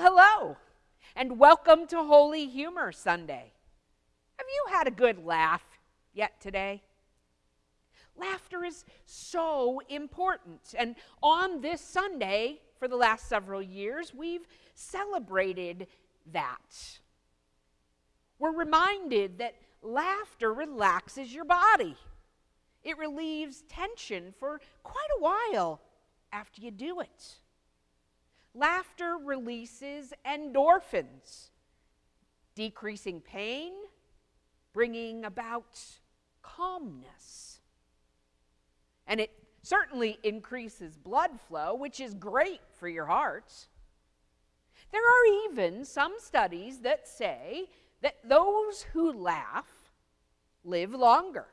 hello, and welcome to Holy Humor Sunday. Have you had a good laugh yet today? Laughter is so important, and on this Sunday, for the last several years, we've celebrated that. We're reminded that laughter relaxes your body. It relieves tension for quite a while after you do it. Laughter releases endorphins, decreasing pain, bringing about calmness. And it certainly increases blood flow, which is great for your heart. There are even some studies that say that those who laugh live longer.